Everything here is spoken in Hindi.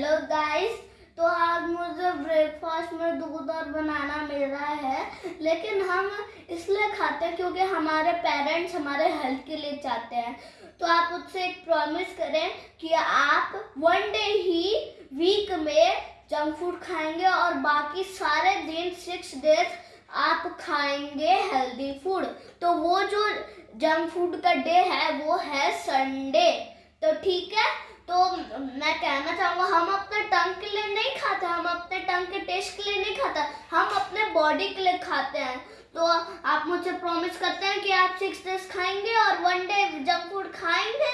हेलो गाइस तो आज मुझे ब्रेकफास्ट में दूध और बनाना मिल रहा है, लेकिन हम इसलिए खाते हैं क्योंकि हमारे पेरेंट्स हमारे हेल्थ के लिए चाहते हैं। तो आप उससे एक प्रॉमिस करें कि आप वन डे ही वीक में जंक फ़ूड खाएँगे और बाकी सारे दिन सिक्स डेज़ आप खाएँगे हेल्दी फ़ूड तो वो जो जंक फ़ूड का डे है, वो है संडे तो ठीक है? तो मैं कहना चाहूँगा, हम अपने टंग के लिए नहीं खाते, हम अपने टंग के टेस्ट के लिए नहीं खाते, हम अपने बॉडी के लिए खाते हैं। तो आप मुझे प्रॉमिस करते हैं कि आप सिक्स डेज़ खाएँगे और वन डे जंक फ़ूड खाएँगे?